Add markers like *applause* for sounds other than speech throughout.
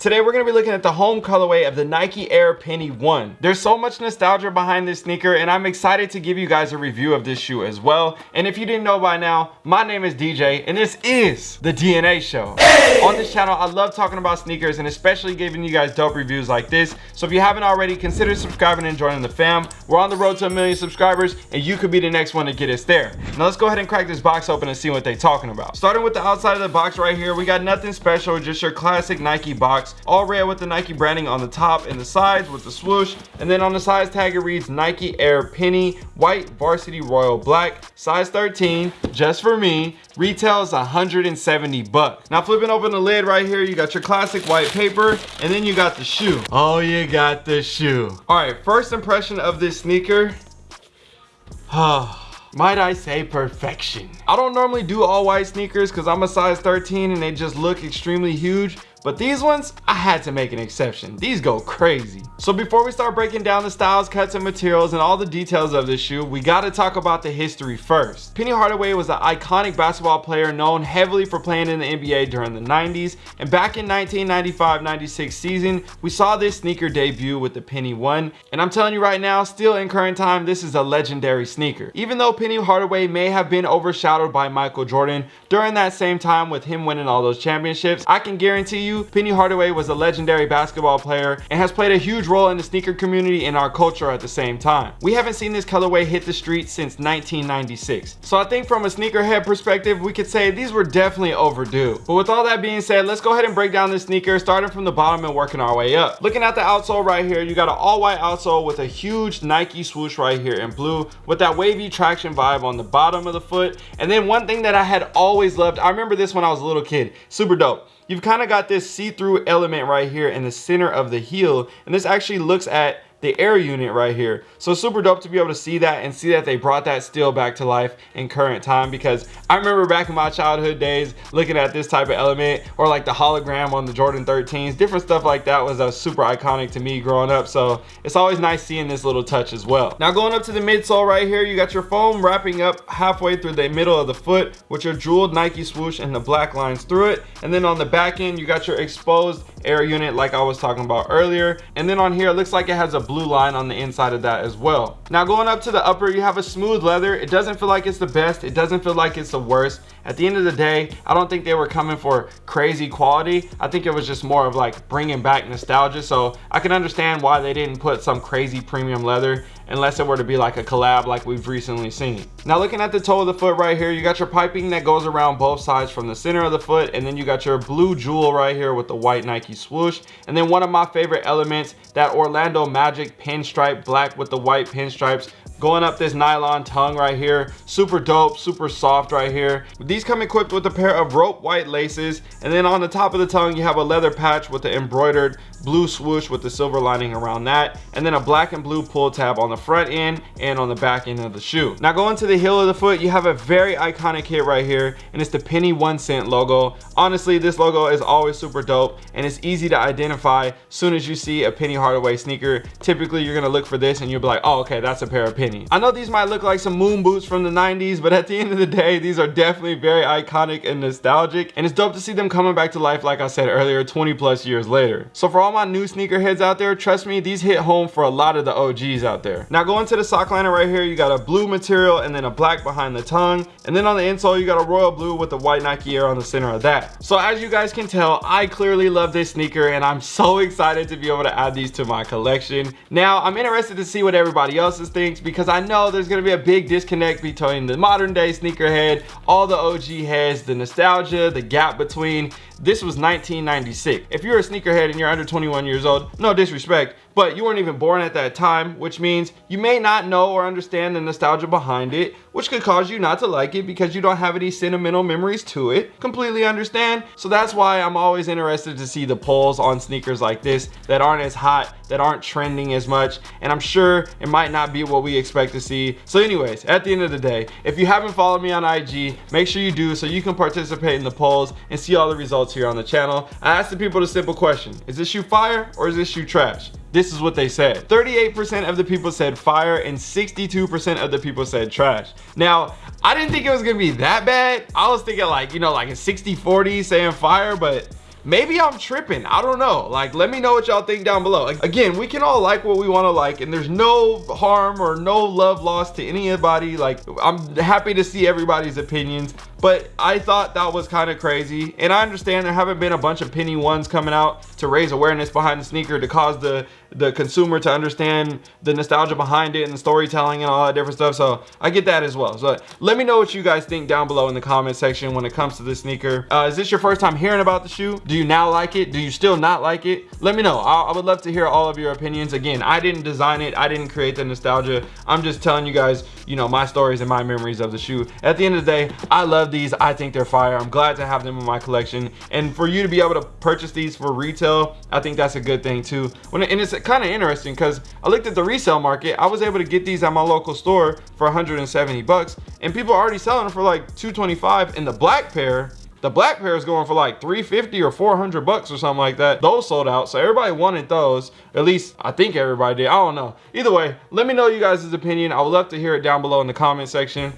Today we're going to be looking at the home colorway of the Nike Air Penny 1. There's so much nostalgia behind this sneaker and I'm excited to give you guys a review of this shoe as well. And if you didn't know by now, my name is DJ and this is the DNA Show. Hey! On this channel, I love talking about sneakers and especially giving you guys dope reviews like this. So if you haven't already, consider subscribing and joining the fam. We're on the road to a million subscribers and you could be the next one to get us there. Now let's go ahead and crack this box open and see what they're talking about. Starting with the outside of the box right here, we got nothing special, just your classic Nike box box. All red with the nike branding on the top and the sides with the swoosh. And then on the size tag it reads nike air penny white varsity royal black. Size 13 just for me. Retails 170 bucks. Now flipping open the lid right here you got your classic white paper and then you got the shoe. Oh you got the shoe. All right first impression of this sneaker. Oh *sighs* might I say perfection. I don't normally do all white sneakers because I'm a size 13 and they just look extremely huge, but these ones, I had to make an exception. These go crazy. So before we start breaking down the styles, cuts, and materials and all the details of this shoe, we gotta talk about the history first. Penny Hardaway was an iconic basketball player known heavily for playing in the NBA during the 90s. And back in 1995-96 season, we saw this sneaker debut with the Penny 1. And I'm telling you right now, still in current time, this is a legendary sneaker. Even though Penny Hardaway may have been overshadowed by Michael Jordan during that same time with him winning all those championships, I can guarantee you Penny Hardaway was a legendary basketball player and has played a huge role in the sneaker community and our culture at the same time. We haven't seen this colorway hit the streets since 1996. So I think from a sneakerhead perspective, we could say these were definitely overdue. But with all that being said, let's go ahead and break down this sneaker starting from the bottom and working our way up. Looking at the outsole right here, you got an all white outsole with a huge Nike swoosh right here in blue with that wavy traction vibe on the bottom of the foot. And then one thing that I had always loved, I remember this when I was a little kid, super dope you've kind of got this see-through element right here in the center of the heel and this actually looks at the air unit right here. So super dope to be able to see that and see that they brought that still back to life in current time because I remember back in my childhood days looking at this type of element or like the hologram on the Jordan 13s, different stuff like that was uh, super iconic to me growing up. So it's always nice seeing this little touch as well. Now going up to the midsole right here, you got your foam wrapping up halfway through the middle of the foot with your jeweled Nike swoosh and the black lines through it. And then on the back end, you got your exposed air unit like I was talking about earlier. And then on here, it looks like it has a blue line on the inside of that as well. Now going up to the upper, you have a smooth leather. It doesn't feel like it's the best. It doesn't feel like it's the worst. At the end of the day, I don't think they were coming for crazy quality. I think it was just more of like bringing back nostalgia. So I can understand why they didn't put some crazy premium leather unless it were to be like a collab like we've recently seen. Now looking at the toe of the foot right here, you got your piping that goes around both sides from the center of the foot and then you got your blue jewel right here with the white Nike swoosh. And then one of my favorite elements, that Orlando Magic pinstripe black with the white pinstripes going up this nylon tongue right here super dope super soft right here these come equipped with a pair of rope white laces and then on the top of the tongue you have a leather patch with the embroidered blue swoosh with the silver lining around that and then a black and blue pull tab on the front end and on the back end of the shoe. Now going to the heel of the foot you have a very iconic hit right here and it's the penny one cent logo. Honestly this logo is always super dope and it's easy to identify soon as you see a penny hardaway sneaker. Typically you're gonna look for this and you'll be like oh okay that's a pair of penny i know these might look like some moon boots from the 90s but at the end of the day these are definitely very iconic and nostalgic and it's dope to see them coming back to life like i said earlier 20 plus years later. So for all my new sneakerheads out there, trust me, these hit home for a lot of the OGs out there. Now going to the sock liner right here, you got a blue material and then a black behind the tongue. And then on the insole, you got a royal blue with the white Nike Air on the center of that. So as you guys can tell, I clearly love this sneaker and I'm so *laughs* excited to be able to add these to my collection. Now, I'm interested to see what everybody else's thinks because I know there's gonna be a big disconnect between the modern day sneakerhead, all the OG heads, the nostalgia, the gap between this was 1996. If you're a sneakerhead and you're under 21 years old, no disrespect, but you weren't even born at that time, which means you may not know or understand the nostalgia behind it, which could cause you not to like it because you don't have any sentimental memories to it. Completely understand. So that's why I'm always interested to see the polls on sneakers like this that aren't as hot, that aren't trending as much. And I'm sure it might not be what we expect to see. So anyways, at the end of the day, if you haven't followed me on IG, make sure you do so you can participate in the polls and see all the results here on the channel. I asked the people the simple question, is this shoe fire or is this shoe trash? this is what they said 38% of the people said fire and 62% of the people said trash now I didn't think it was gonna be that bad I was thinking like you know like a 60 40 saying fire but maybe i'm tripping. I don't know. Like let me know what y'all think down below. Again we can all like what we want to like and there's no harm or no love lost to anybody. Like i'm happy to see everybody's opinions but I thought that was kind of crazy. And I understand there haven't been a bunch of penny ones coming out to raise awareness behind the sneaker to cause the the consumer to understand the nostalgia behind it and the storytelling and all that different stuff. So I get that as well. So let me know what you guys think down below in the comment section when it comes to this sneaker. Uh, is this your first time hearing about the shoe? Do you now like it? Do you still not like it? Let me know. I, I would love to hear all of your opinions. Again I didn't design it. I didn't create the nostalgia. I'm just telling you guys you know my stories and my memories of the shoe. At the end of the day I love these. I think they're fire. I'm glad to have them in my collection. And for you to be able to purchase these for retail I think that's a good thing too. When and it's kind of interesting because I looked at the resale market. I was able to get these at my local store for 170 bucks and people are already selling them for like 225 and the black pair the black pair is going for like 350 or 400 bucks or something like that. Those sold out. So everybody wanted those. At least I think everybody did. I don't know. Either way, let me know you guys' opinion. I would love to hear it down below in the comment section.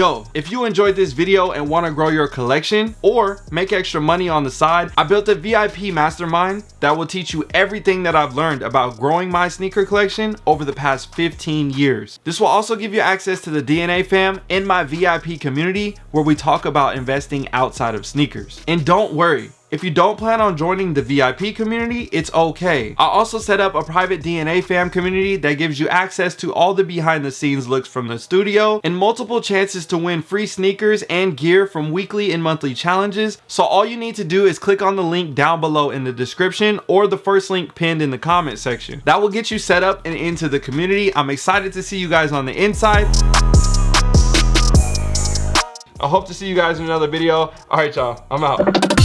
Yo, if you enjoyed this video and want to grow your collection or make extra money on the side, I built a VIP mastermind that will teach you everything that I've learned about growing my sneaker collection over the past 15 years. This will also give you access to the DNA fam in my VIP community where we talk about investing outside of sneakers. And don't worry, if you don't plan on joining the VIP community, it's okay. I also set up a private DNA fam community that gives you access to all the behind the scenes looks from the studio and multiple chances to win free sneakers and gear from weekly and monthly challenges. So all you need to do is click on the link down below in the description or the first link pinned in the comment section. That will get you set up and into the community. I'm excited to see you guys on the inside. I hope to see you guys in another video. All right, y'all, I'm out.